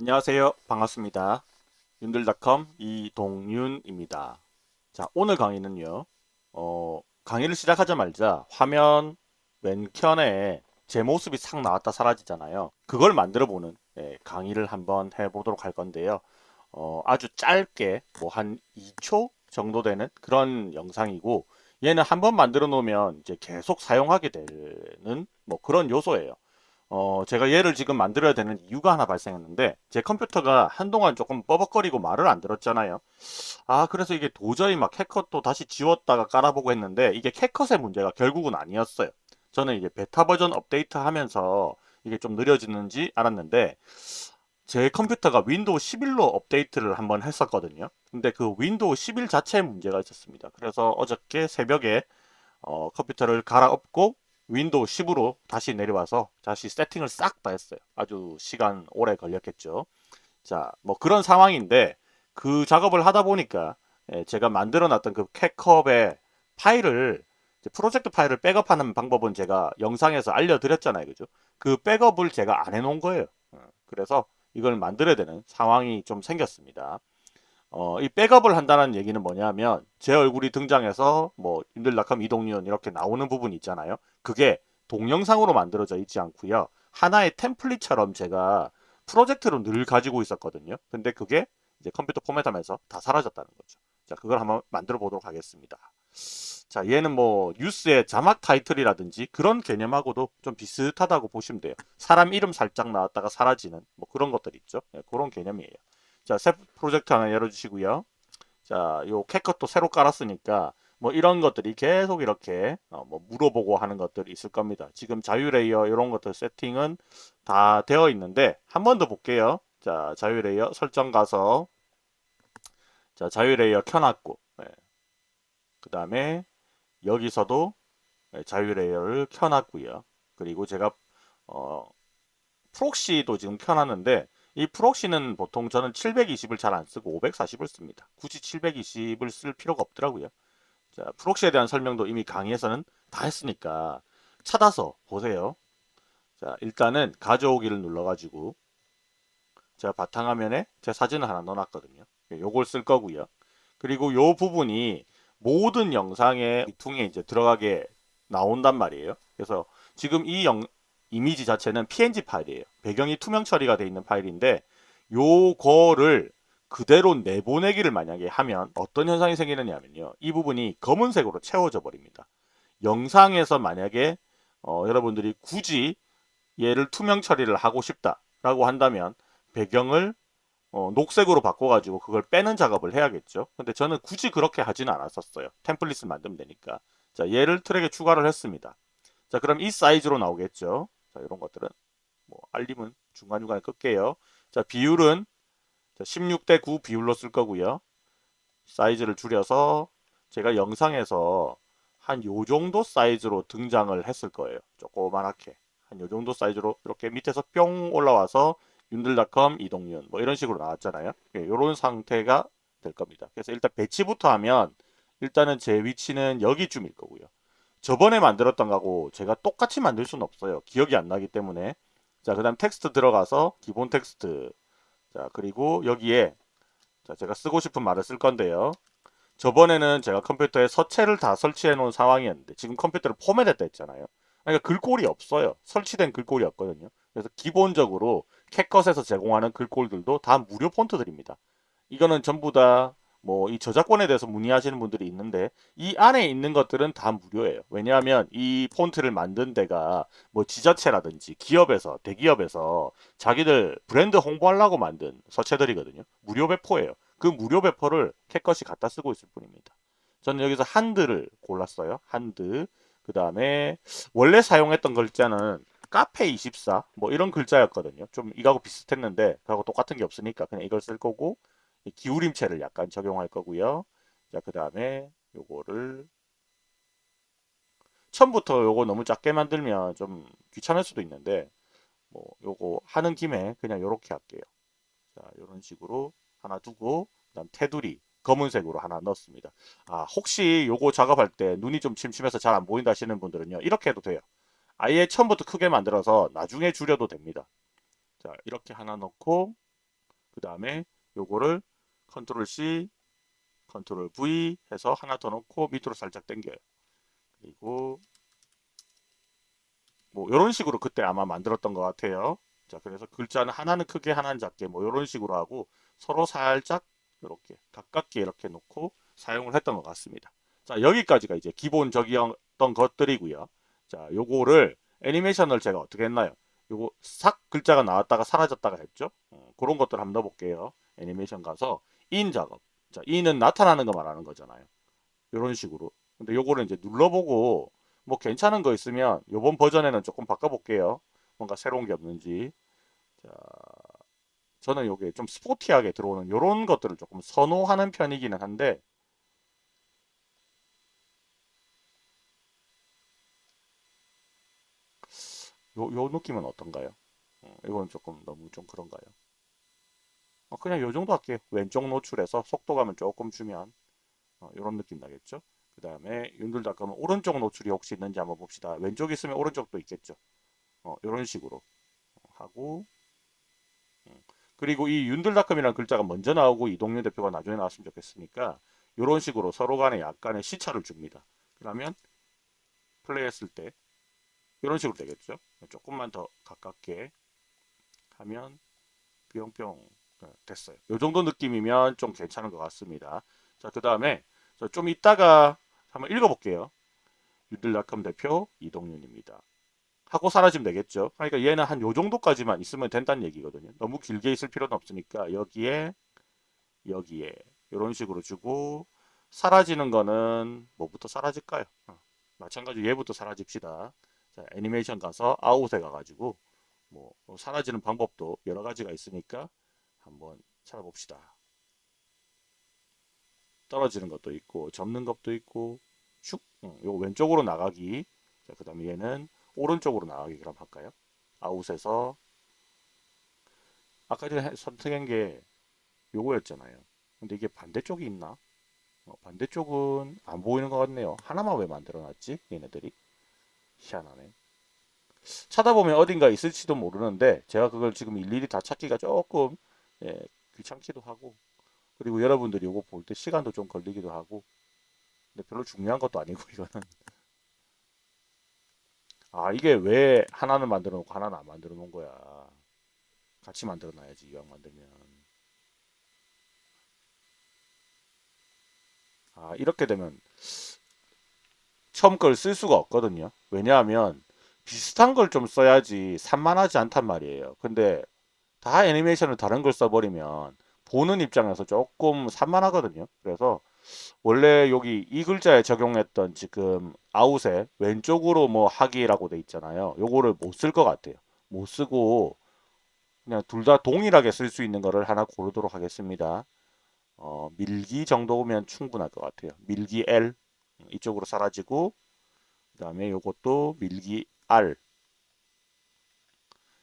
안녕하세요. 반갑습니다. 윤들닷컴 이동윤입니다. 자, 오늘 강의는요. 어, 강의를 시작하자마자 화면 왼편에 제 모습이 싹 나왔다 사라지잖아요. 그걸 만들어 보는 예, 강의를 한번 해보도록 할 건데요. 어, 아주 짧게 뭐 한 2초 정도 되는 그런 영상이고 얘는 한번 만들어 놓으면 이제 계속 사용하게 되는 뭐 그런 요소예요. 어, 제가 얘를 지금 만들어야 되는 이유가 하나 발생했는데 제 컴퓨터가 한동안 조금 버벅거리고 말을 안 들었잖아요. 아 그래서 이게 도저히 막 CapCut도 다시 지웠다가 깔아보고 했는데 이게 CapCut의 문제가 결국은 아니었어요. 저는 이제 베타 버전 업데이트 하면서 이게 좀 느려지는지 알았는데 제 컴퓨터가 Windows 11로 업데이트를 한번 했었거든요. 근데 그 Windows 11 자체에 문제가 있었습니다. 그래서 어저께 새벽에 어, 컴퓨터를 갈아엎고 Windows 10으로 다시 내려와서 다시 세팅을 싹 다 했어요. 아주 시간 오래 걸렸겠죠. 자, 뭐 그런 상황인데 그 작업을 하다 보니까 예, 제가 만들어 놨던 그 캣컵의 파일을 프로젝트 파일을 백업하는 방법은 제가 영상에서 알려드렸잖아요. 그죠? 그 백업을 제가 안 해놓은 거예요. 어, 그래서 이걸 만들어야 되는 상황이 좀 생겼습니다. 어, 이 백업을 한다는 얘기는 뭐냐면 제 얼굴이 등장해서 뭐 윤들락함 이동윤 이렇게 나오는 부분이 있잖아요. 그게 동영상으로 만들어져 있지 않고요. 하나의 템플릿처럼 제가 프로젝트로 늘 가지고 있었거든요. 근데 그게 이제 컴퓨터 포맷하면서 다 사라졌다는 거죠. 자, 그걸 한번 만들어 보도록 하겠습니다. 자, 얘는 뭐 뉴스의 자막 타이틀이라든지 그런 개념하고도 좀 비슷하다고 보시면 돼요. 사람 이름 살짝 나왔다가 사라지는 뭐 그런 것들 있죠. 네, 그런 개념이에요. 자, 새 프로젝트 하나 열어주시고요. 자, 요 CapCut도 새로 깔았으니까 뭐 이런 것들이 계속 이렇게 어 뭐 물어보고 하는 것들이 있을 겁니다. 지금 자유 layer 이런 것들 세팅은 다 되어 있는데 한 번 더 볼게요. 자, 자유 layer 설정 가서 자, 자유 layer 켜놨고 네. 그 다음에 여기서도 네, 자유 layer를 켜놨고요. 그리고 제가 어, proxy도 지금 켜놨는데 이 proxy는 보통 저는 720을 잘 안 쓰고 540을 씁니다. 굳이 720을 쓸 필요가 없더라고요. 자, proxy에 대한 설명도 이미 강의에서는 다 했으니까 찾아서 보세요. 자, 일단은 가져오기를 눌러가지고 제가 바탕화면에 제 사진을 하나 넣어놨거든요. 요걸 쓸 거고요. 그리고 요 부분이 모든 영상의 통에 이제 들어가게 나온단 말이에요. 그래서 지금 이 영, 이미지 자체는 png 파일이에요. 배경이 투명 처리가 되어 있는 파일인데 요거를 그대로 내보내기를 만약에 하면 어떤 현상이 생기느냐면요. 이 부분이 검은색으로 채워져 버립니다. 영상에서 만약에 어, 여러분들이 굳이 얘를 투명 처리를 하고 싶다라고 한다면 배경을 어, 녹색으로 바꿔가지고 그걸 빼는 작업을 해야겠죠. 근데 저는 굳이 그렇게 하지는 않았었어요. 템플릿을 만들면 되니까. 자, 얘를 트랙에 추가를 했습니다. 자, 그럼 이 사이즈로 나오겠죠. 자, 이런 것들은 뭐 알림은 중간중간에 끌게요. 자, 비율은 16대 9 비율로 쓸 거고요. 사이즈를 줄여서 제가 영상에서 한 요 정도 사이즈로 등장을 했을 거예요. 조그만하게. 한 요 정도 사이즈로 이렇게 밑에서 뿅 올라와서 윤들닷컴 이동윤 뭐 이런 식으로 나왔잖아요. 이런 예, 상태가 될 겁니다. 그래서 일단 배치부터 하면 일단은 제 위치는 여기쯤일 거고요. 저번에 만들었던 거하고 제가 똑같이 만들 수는 없어요. 기억이 안 나기 때문에 자, 그 다음 텍스트 들어가서 기본 텍스트 자, 그리고 여기에 자, 제가 쓰고 싶은 말을 쓸 건데요. 저번에는 제가 컴퓨터에 서체를 다 설치해 놓은 상황이었는데 지금 컴퓨터를 포맷했다 했잖아요. 그러니까 글꼴이 없어요. 설치된 글꼴이 없거든요. 그래서 기본적으로 캣컷에서 제공하는 글꼴들도 다 무료 폰트들입니다. 이거는 전부 다 뭐 이 저작권에 대해서 문의하시는 분들이 있는데 이 안에 있는 것들은 다 무료예요. 왜냐하면 이 폰트를 만든 데가 뭐 지자체라든지 기업에서 대기업에서 자기들 브랜드 홍보하려고 만든 서체들이거든요. 무료 배포예요. 그 무료 배포를 캣컷이 갖다 쓰고 있을 뿐입니다. 저는 여기서 한드를 골랐어요. 한드. 그 다음에 원래 사용했던 글자는 카페24 뭐 이런 글자였거든요. 좀 이거하고 비슷했는데 그하고 똑같은 게 없으니까 그냥 이걸 쓸 거고 기울임체를 약간 적용할 거고요. 자, 그 다음에 요거를 처음부터 요거 너무 작게 만들면 좀 귀찮을 수도 있는데 뭐 요거 하는 김에 그냥 요렇게 할게요. 자, 요런 식으로 하나 두고 그다음 테두리 검은색으로 하나 넣었습니다. 아, 혹시 요거 작업할 때 눈이 좀 침침해서 잘 안 보인다 하시는 분들은요. 이렇게 해도 돼요. 아예 처음부터 크게 만들어서 나중에 줄여도 됩니다. 자, 이렇게 하나 넣고 그 다음에 요거를 컨트롤 C, 컨트롤 V 해서 하나 더 넣고 밑으로 살짝 당겨요. 그리고 뭐 이런 식으로 그때 아마 만들었던 것 같아요. 자 그래서 글자는 하나는 크게 하나는 작게 뭐 이런 식으로 하고 서로 살짝 이렇게 가깝게 이렇게 놓고 사용을 했던 것 같습니다. 자 여기까지가 이제 기본적이었던 것들이고요. 자 요거를 애니메이션을 제가 어떻게 했나요? 요거 싹 글자가 나왔다가 사라졌다가 했죠. 어, 그런 것들 한번 넣어볼게요. 애니메이션 가서 인 작업. 자 인은 나타나는 거 말하는 거잖아요. 이런 식으로. 근데 요거를 이제 눌러보고 뭐 괜찮은 거 있으면 요번 버전에는 조금 바꿔볼게요. 뭔가 새로운 게 없는지. 자, 저는 요게 좀 스포티하게 들어오는 요런 것들을 조금 선호하는 편이기는 한데 요, 요 느낌은 어떤가요? 어, 이건 조금 너무 좀 그런가요? 어, 그냥 요 정도 할게요. 왼쪽 노출해서 속도감을 조금 주면 어, 이런 느낌 나겠죠? 그 다음에 윤들닷컴은 오른쪽 노출이 혹시 있는지 한번 봅시다. 왼쪽 있으면 오른쪽도 있겠죠. 어, 이런 식으로 하고 음. 그리고 이 윤들닷컴이라는 글자가 먼저 나오고 이동윤 대표가 나중에 나왔으면 좋겠으니까 이런 식으로 서로 간에 약간의 시차를 줍니다. 그러면 플레이했을 때 이런 식으로 되겠죠. 조금만 더 가깝게 하면 뿅뿅 네, 됐어요. 이 정도 느낌이면 좀 괜찮은 것 같습니다. 자, 그 다음에 좀 이따가 한번 읽어볼게요. 유들닷컴 대표 이동윤입니다. 하고 사라지면 되겠죠. 그러니까 얘는 한 요 정도까지만 있으면 된다는 얘기거든요. 너무 길게 있을 필요는 없으니까 여기에 여기에 이런 식으로 주고 사라지는 거는 뭐부터 사라질까요? 어, 마찬가지로 얘부터 사라집시다. 자, 애니메이션 가서 아웃에 가가지고 뭐 사라지는 방법도 여러 가지가 있으니까 한번 찾아봅시다. 떨어지는 것도 있고 접는 것도 있고 슉 응, 요 왼쪽으로 나가기 자, 그 다음에 얘는 오른쪽으로 나가기 그럼 할까요? 아웃에서 아까 전에 선택한 게 요거였잖아요. 근데 이게 반대쪽이 있나? 어, 반대쪽은 안 보이는 것 같네요. 하나만 왜 만들어놨지? 얘네들이. 희한하네. 찾아보면 어딘가 있을지도 모르는데 제가 그걸 지금 일일이 다 찾기가 조금 예, 귀찮기도 하고 그리고 여러분들이 이거 볼 때 시간도 좀 걸리기도 하고 근데 별로 중요한 것도 아니고 이거는. 아 이게 왜 하나는 만들어 놓고 하나는 안 만들어 놓은 거야? 같이 만들어 놔야지 이왕 만들면. 아 이렇게 되면 처음 걸 쓸 수가 없거든요. 왜냐하면 비슷한 걸 좀 써야지 산만하지 않단 말이에요. 근데 다 애니메이션을 다른 걸 써버리면 보는 입장에서 조금 산만하거든요. 그래서 원래 여기 이 글자에 적용했던 지금 아웃에 왼쪽으로 뭐 하기라고 돼 있잖아요. 요거를 못 쓸 것 같아요. 못 쓰고 그냥 둘 다 동일하게 쓸 수 있는 거를 하나 고르도록 하겠습니다. 어, 밀기 정도면 충분할 것 같아요. 밀기 L 이쪽으로 사라지고 그 다음에 요것도 밀기 R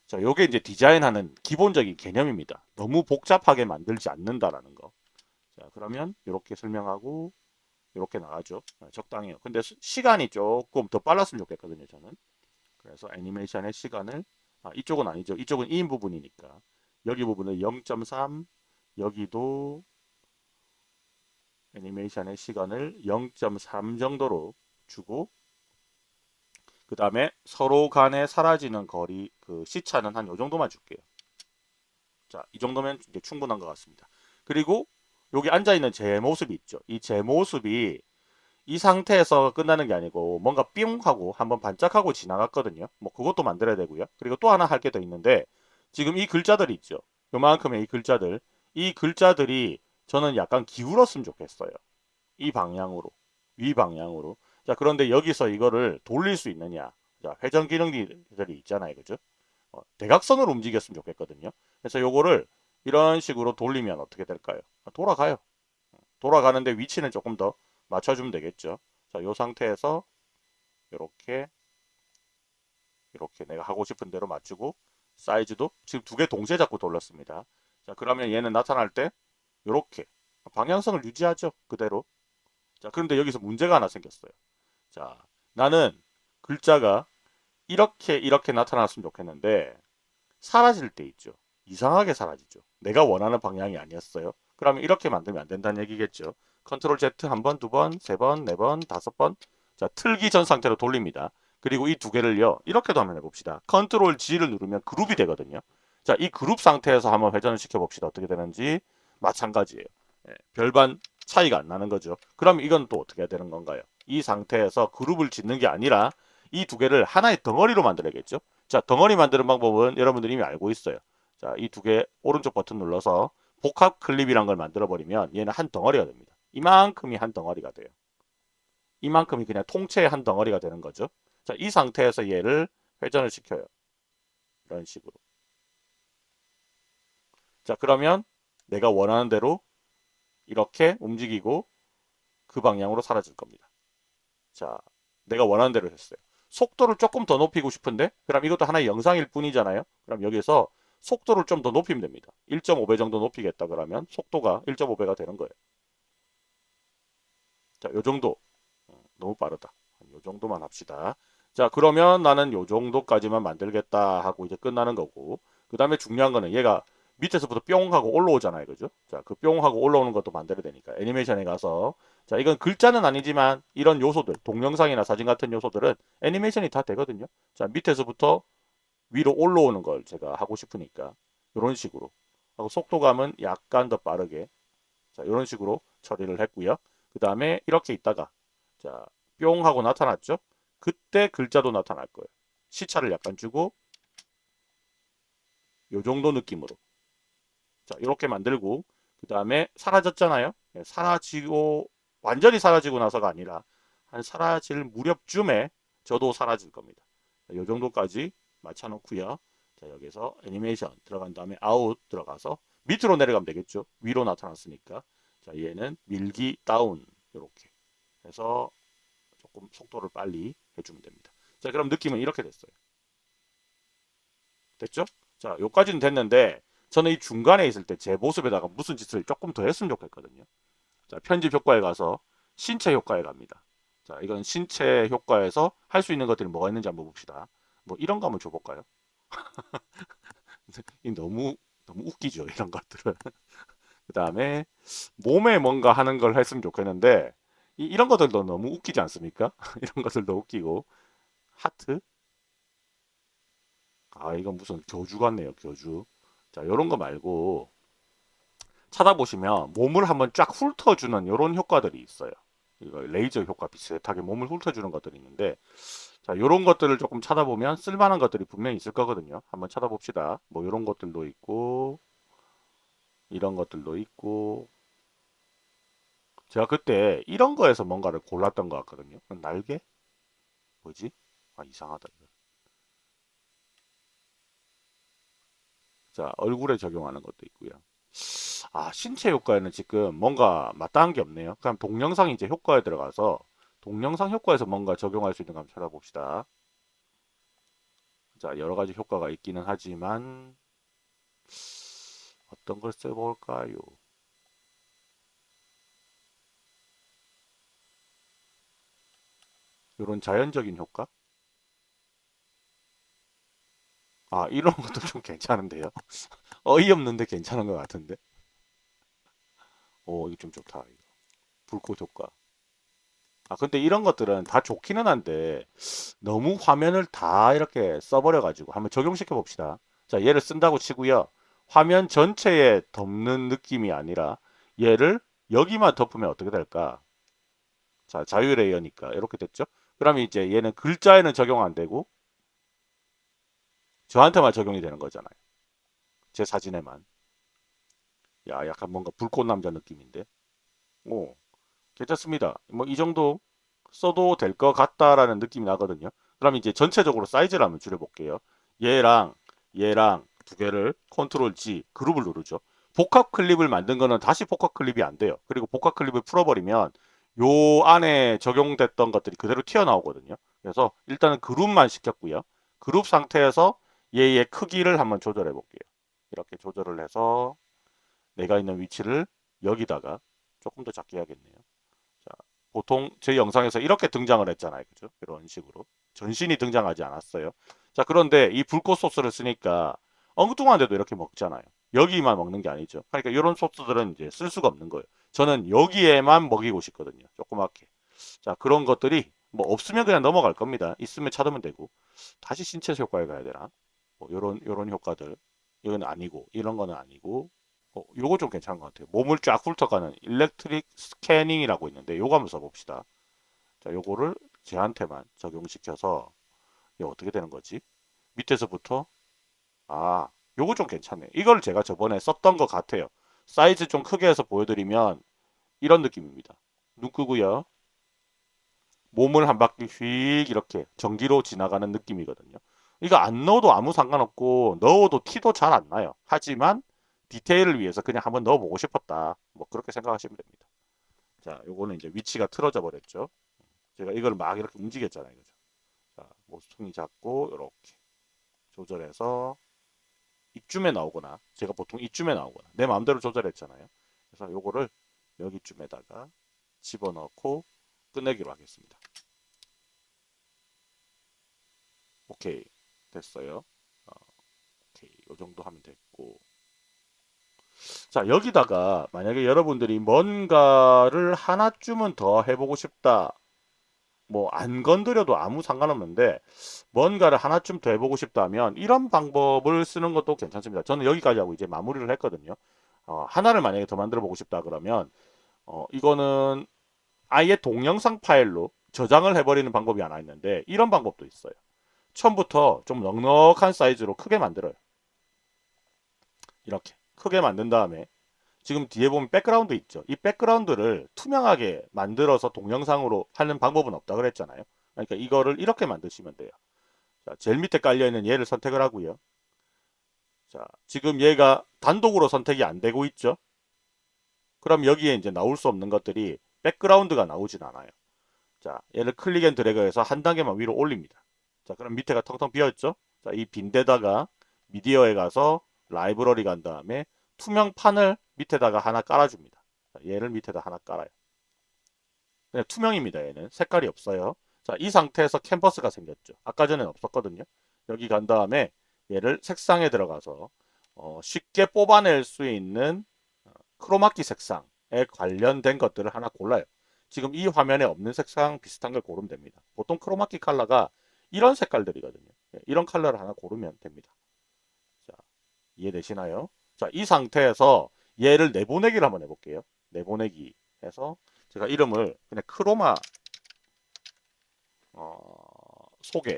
자, 요게 이제 디자인하는 기본적인 개념입니다. 너무 복잡하게 만들지 않는다라는 거. 자, 그러면 이렇게 설명하고 이렇게 나가죠. 아, 적당해요. 근데 시간이 조금 더 빨랐으면 좋겠거든요, 저는. 그래서 애니메이션의 시간을 아, 이쪽은 아니죠. 이쪽은 2인 부분이니까. 여기 부분을 0.3 여기도 애니메이션의 시간을 0.3 정도로 주고 그 다음에 서로 간에 사라지는 거리 그 시차는 한 요 정도만 줄게요. 자, 이 정도면 이제 충분한 것 같습니다. 그리고 여기 앉아있는 제 모습이 있죠. 이 제 모습이 이 상태에서 끝나는 게 아니고 뭔가 삥 하고 한번 반짝하고 지나갔거든요. 뭐 그것도 만들어야 되고요. 그리고 또 하나 할 게 더 있는데 지금 이 글자들이 있죠. 요만큼의 이 글자들 이 글자들이 저는 약간 기울었으면 좋겠어요. 이 방향으로 위 방향으로 자, 그런데 여기서 이거를 돌릴 수 있느냐. 자, 회전 기능들이 있잖아요. 그죠? 어, 대각선으로 움직였으면 좋겠거든요. 그래서 요거를 이런 식으로 돌리면 어떻게 될까요? 아, 돌아가요. 돌아가는데 위치는 조금 더 맞춰주면 되겠죠. 자, 요 상태에서 이렇게 이렇게 내가 하고 싶은 대로 맞추고 사이즈도 지금 두 개 동시에 잡고 돌렸습니다. 자, 그러면 얘는 나타날 때 이렇게 방향성을 유지하죠. 그대로. 자, 그런데 여기서 문제가 하나 생겼어요. 자, 나는 글자가 이렇게 이렇게 나타났으면 좋겠는데 사라질 때 있죠. 이상하게 사라지죠. 내가 원하는 방향이 아니었어요. 그러면 이렇게 만들면 안 된다는 얘기겠죠. 컨트롤 Z 한 번, 두 번, 세 번, 네 번, 다섯 번. 자, 틀기 전 상태로 돌립니다. 그리고 이 두 개를요. 이렇게도 한번 해봅시다. 컨트롤 G를 누르면 그룹이 되거든요. 자, 이 그룹 상태에서 한번 회전을 시켜봅시다. 어떻게 되는지 마찬가지예요. 예, 별반 차이가 안 나는 거죠. 그럼 이건 또 어떻게 해야 되는 건가요? 이 상태에서 그룹을 짓는 게 아니라 이 두 개를 하나의 덩어리로 만들어야겠죠. 자, 덩어리 만드는 방법은 여러분들이 이미 알고 있어요. 자, 이 두 개 오른쪽 버튼 눌러서 복합 클립이란 걸 만들어 버리면 얘는 한 덩어리가 됩니다. 이만큼이 한 덩어리가 돼요. 이만큼이 그냥 통째의 한 덩어리가 되는 거죠. 자, 이 상태에서 얘를 회전을 시켜요. 이런 식으로. 자, 그러면 내가 원하는 대로 이렇게 움직이고 그 방향으로 사라질 겁니다. 자, 내가 원하는 대로 했어요. 속도를 조금 더 높이고 싶은데 그럼 이것도 하나의 영상일 뿐이잖아요. 그럼 여기서 속도를 좀 더 높이면 됩니다. 1.5배 정도 높이겠다 그러면 속도가 1.5배가 되는 거예요. 자, 요 정도. 어, 너무 빠르다. 요 정도만 합시다. 자, 그러면 나는 요 정도까지만 만들겠다 하고 이제 끝나는 거고. 그 다음에 중요한 거는 얘가 밑에서부터 뿅 하고 올라오잖아요. 그죠? 자, 그 뿅 하고 올라오는 것도 만들어야 되니까. 애니메이션에 가서. 자, 이건 글자는 아니지만 이런 요소들, 동영상이나 사진 같은 요소들은 애니메이션이 다 되거든요. 자, 밑에서부터 위로 올라오는 걸 제가 하고 싶으니까. 이런 식으로. 하고 속도감은 약간 더 빠르게. 자, 이런 식으로 처리를 했고요. 그 다음에 이렇게 있다가 자, 뿅 하고 나타났죠? 그때 글자도 나타날 거예요. 시차를 약간 주고 요 정도 느낌으로 자 이렇게 만들고 그 다음에 사라졌잖아요. 네, 사라지고 완전히 사라지고 나서가 아니라 한 사라질 무렵쯤에 저도 사라질 겁니다. 자, 요 정도까지 맞춰 놓고요. 자 여기서 애니메이션 들어간 다음에 아웃 들어가서 밑으로 내려가면 되겠죠. 위로 나타났으니까 자 얘는 밀기 다운 이렇게 해서 조금 속도를 빨리 해주면 됩니다. 자 그럼 느낌은 이렇게 됐어요. 됐죠? 자 요까지는 됐는데 저는 이 중간에 있을 때 제 모습에다가 무슨 짓을 조금 더 했으면 좋겠거든요. 자 편집 효과에 가서 신체 효과에 갑니다. 자 이건 신체 효과에서 할 수 있는 것들이 뭐가 있는지 한번 봅시다. 뭐 이런 거 한번 줘볼까요? 너무 너무 웃기죠 이런 것들은. 그 다음에 몸에 뭔가 하는 걸 했으면 좋겠는데 이, 런 것들도 너무 웃기지 않습니까? 이런 것들도 웃기고 하트 아 이건 무슨 교주 같네요 교주 자 이런 거 말고 찾아보시면 몸을 한번 쫙 훑어주는 이런 효과들이 있어요 이거 레이저 효과 비슷하게 몸을 훑어주는 것들이 있는데 자 이런 것들을 조금 찾아보면 쓸만한 것들이 분명히 있을 거거든요 한번 찾아봅시다 뭐 이런 것들도 있고 이런 것들도 있고 제가 그때 이런 거에서 뭔가를 골랐던 것 같거든요. 날개? 뭐지? 아 이상하다. 자 얼굴에 적용하는 것도 있고요. 아 신체 효과에는 지금 뭔가 마땅한 게 없네요. 그럼 동영상 이제 효과에 들어가서 동영상 효과에서 뭔가 적용할 수 있는 거 한번 찾아봅시다. 자 여러 가지 효과가 있기는 하지만 어떤 걸 써볼까요? 이런 자연적인 효과? 아 이런 것도 좀 괜찮은데요 어이없는데 괜찮은 것 같은데 오 이거 좀 좋다 이거. 불꽃 효과 아 근데 이런 것들은 다 좋기는 한데 너무 화면을 다 이렇게 써버려 가지고 한번 적용시켜 봅시다 자 얘를 쓴다고 치고요 화면 전체에 덮는 느낌이 아니라 얘를 여기만 덮으면 어떻게 될까 자 자유 레이어니까 이렇게 됐죠 그러면 이제 얘는 글자에는 적용 안 되고 저한테만 적용이 되는 거잖아요. 제 사진에만. 야, 약간 뭔가 불꽃 남자 느낌인데. 오, 괜찮습니다. 뭐 이 정도 써도 될 것 같다라는 느낌이 나거든요. 그럼 이제 전체적으로 사이즈를 한번 줄여볼게요. 얘랑 얘랑 두 개를 컨트롤 G 그룹을 누르죠. 복합 클립을 만든 거는 다시 복합 클립이 안 돼요. 그리고 복합 클립을 풀어버리면 요 안에 적용됐던 것들이 그대로 튀어나오거든요. 그래서 일단은 그룹만 시켰고요. 그룹 상태에서 얘의 크기를 한번 조절해 볼게요. 이렇게 조절을 해서 내가 있는 위치를 여기다가 조금 더 작게 해야겠네요. 자, 보통 제 영상에서 이렇게 등장을 했잖아요. 그죠? 이런 식으로. 전신이 등장하지 않았어요. 자, 그런데 이 불꽃 소스를 쓰니까 엉뚱한데도 이렇게 먹잖아요. 여기만 먹는 게 아니죠. 그러니까 이런 소스들은 이제 쓸 수가 없는 거예요. 저는 여기에만 먹이고 싶거든요. 조그맣게. 자, 그런 것들이 뭐 없으면 그냥 넘어갈 겁니다. 있으면 찾으면 되고. 다시 신체 효과에 가야 되나? 뭐 요런 요런 효과들. 이건 아니고 이런 거는 아니고 어, 요거 좀 괜찮은 것 같아요. 몸을 쫙 훑어가는 일렉트릭 스캐닝이라고 있는데 요거 한번 써봅시다. 자, 요거를 제한테만 적용시켜서 이게 어떻게 되는 거지? 밑에서부터 아, 요거 좀 괜찮네. 이걸 제가 저번에 썼던 것 같아요. 사이즈 좀 크게 해서 보여드리면 이런 느낌입니다. 눈 끄고요. 몸을 한 바퀴 휙 이렇게 전기로 지나가는 느낌이거든요. 이거 안 넣어도 아무 상관없고 넣어도 티도 잘 안 나요. 하지만 디테일을 위해서 그냥 한번 넣어보고 싶었다. 뭐 그렇게 생각하시면 됩니다. 자, 요거는 이제 위치가 틀어져 버렸죠. 제가 이걸 막 이렇게 움직였잖아요. 그죠? 자, 모퉁이 잡고 이렇게 조절해서 이쯤에 나오거나 제가 보통 이쯤에 나오거나 내 마음대로 조절했잖아요. 그래서 요거를 여기쯤에다가 집어넣고 끝내기로 하겠습니다. 오케이 됐어요. 어, 오케이 요 정도 하면 됐고 자 여기다가 만약에 여러분들이 뭔가를 하나쯤은 더 해보고 싶다 뭐 안 건드려도 아무 상관없는데 뭔가를 하나쯤 더 해보고 싶다면 이런 방법을 쓰는 것도 괜찮습니다. 저는 여기까지 하고 이제 마무리를 했거든요. 어, 하나를 만약에 더 만들어 보고 싶다 그러면 어, 이거는 아예 동영상 파일로 저장을 해버리는 방법이 하나 있는데 이런 방법도 있어요. 처음부터 좀 넉넉한 사이즈로 크게 만들어요. 이렇게 크게 만든 다음에 지금 뒤에 보면 백그라운드 있죠. 이 백그라운드를 투명하게 만들어서 동영상으로 하는 방법은 없다 그랬잖아요. 그러니까 이거를 이렇게 만드시면 돼요. 자, 제일 밑에 깔려있는 얘를 선택을 하고요. 자, 지금 얘가 단독으로 선택이 안 되고 있죠. 그럼 여기에 이제 나올 수 없는 것들이 백그라운드가 나오진 않아요. 자, 얘를 click and drag해서 한 단계만 위로 올립니다. 자, 그럼 밑에가 텅텅 비어있죠? 자, 이 빈데다가 미디어에 가서 라이브러리 간 다음에 투명판을 밑에다가 하나 깔아줍니다. 자, 얘를 밑에다 하나 깔아요. 그냥 투명입니다. 얘는 색깔이 없어요. 자, 이 상태에서 캔버스가 생겼죠. 아까 전엔 없었거든요. 여기 간 다음에 얘를 색상에 들어가서 어, 쉽게 뽑아낼 수 있는 어, 크로마키 색상에 관련된 것들을 하나 골라요. 지금 이 화면에 없는 색상 비슷한 걸 고르면 됩니다. 보통 크로마키 컬러가 이런 색깔들이거든요. 예, 이런 컬러를 하나 고르면 됩니다. 자, 이해되시나요? 자, 이 상태에서 얘를 내보내기를 한번 해볼게요. 내보내기 해서 제가 이름을 그냥 크로마 어, 소개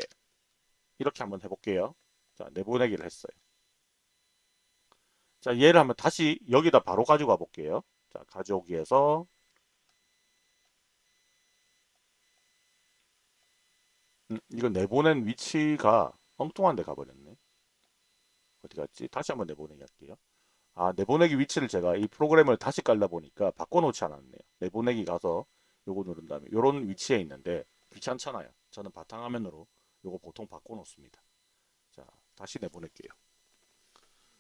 이렇게 한번 해볼게요. 자, 내보내기를 했어요. 자, 얘를 한번 다시 여기다 바로 가지고 가볼게요. 자, 가져오기에서 음, 이거 내보낸 위치가 엉뚱한 데 가버렸네. 어디 갔지? 다시 한번 내보내기 할게요. 아, 내보내기 위치를 제가 이 프로그램을 다시 깔다 보니까 바꿔놓지 않았네요. 내보내기 가서 요거 누른 다음에 요런 위치에 있는데 귀찮잖아요. 저는 바탕화면으로 요거 보통 바꿔놓습니다. 자, 다시 내보낼게요.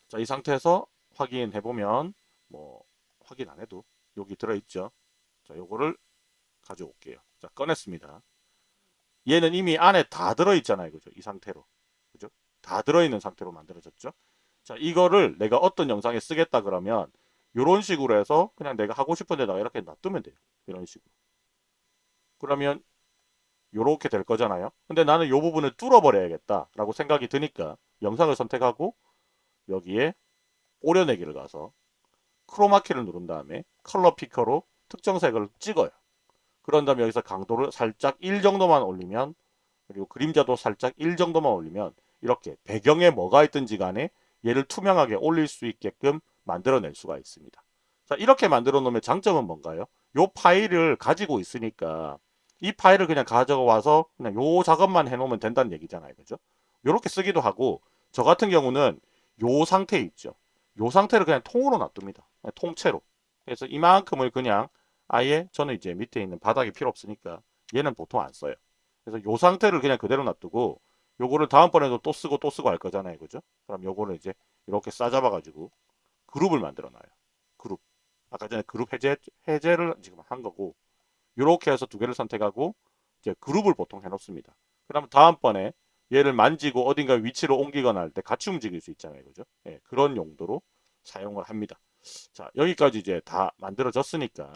자, 이 상태에서 확인해보면 뭐 확인 안 해도 여기 들어있죠. 자, 요거를 가져올게요. 자, 꺼냈습니다. 얘는 이미 안에 다 들어있잖아요. 그죠? 이 상태로. 다 들어있는 상태로 만들어졌죠. 자, 이거를 내가 어떤 영상에 쓰겠다 그러면 이런 식으로 해서 그냥 내가 하고 싶은 데다가 이렇게 놔두면 돼요. 이런 식으로. 그러면 이렇게 될 거잖아요. 근데 나는 이 부분을 뚫어버려야겠다 라고 생각이 드니까 영상을 선택하고 여기에 오려내기를 가서 크로마키를 누른 다음에 컬러 피커로 특정 색을 찍어요. 그런 다음에 여기서 강도를 살짝 1 정도만 올리면 그리고 그림자도 살짝 1 정도만 올리면 이렇게 배경에 뭐가 있든지 간에 얘를 투명하게 올릴 수 있게끔 만들어낼 수가 있습니다. 자 이렇게 만들어 놓으면 장점은 뭔가요? 요 파일을 가지고 있으니까 이 파일을 그냥 가져와서 그냥 요 작업만 해놓으면 된다는 얘기잖아요. 그죠? 요렇게 쓰기도 하고 저 같은 경우는 요 상태 있죠. 요 상태를 그냥 통으로 놔둡니다. 통째로. 그래서 이만큼을 그냥 아예 저는 이제 밑에 있는 바닥이 필요 없으니까 얘는 보통 안 써요. 그래서 요 상태를 그냥 그대로 놔두고 요거를 다음번에도 또 쓰고 또 쓰고 할 거잖아요. 그죠? 그럼 요거를 이제 이렇게 싸잡아 가지고 그룹을 만들어 놔요. 그룹. 아까 전에 그룹 해제, 해제를 지금 한 거고 요렇게 해서 두 개를 선택하고 이제 그룹을 보통 해 놓습니다. 그러면 다음번에 얘를 만지고 어딘가 위치를 옮기거나 할 때 같이 움직일 수 있잖아요. 그죠? 예, 그런 용도로 사용을 합니다. 자, 여기까지 이제 다 만들어졌으니까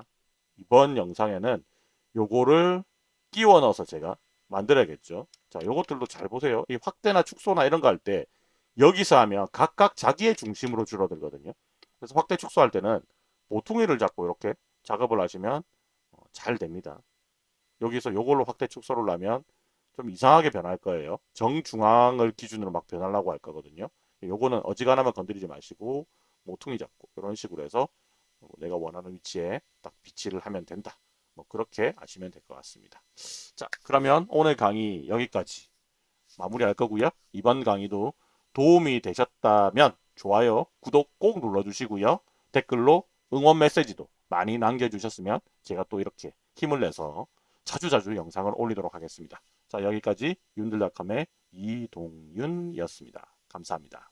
이번 영상에는 요거를 끼워 넣어서 제가 만들어야겠죠. 자, 요것들도 잘 보세요. 이 확대나 축소나 이런 거 할 때 여기서 하면 각각 자기의 중심으로 줄어들거든요. 그래서 확대 축소할 때는 모퉁이를 잡고 이렇게 작업을 하시면 어, 잘 됩니다. 여기서 요걸로 확대 축소를 하면 좀 이상하게 변할 거예요. 정중앙을 기준으로 막 변하려고 할 거거든요. 요거는 어지간하면 건드리지 마시고 모퉁이 잡고 이런 식으로 해서 내가 원하는 위치에 딱 비치를 하면 된다. 뭐 그렇게 아시면 될 것 같습니다. 자 그러면 오늘 강의 여기까지 마무리할 거고요. 이번 강의도 도움이 되셨다면 좋아요, 구독 꼭 눌러주시고요. 댓글로 응원 메시지도 많이 남겨주셨으면 제가 또 이렇게 힘을 내서 자주자주 영상을 올리도록 하겠습니다. 자 여기까지 윤들닷컴의 이동윤이었습니다. 감사합니다.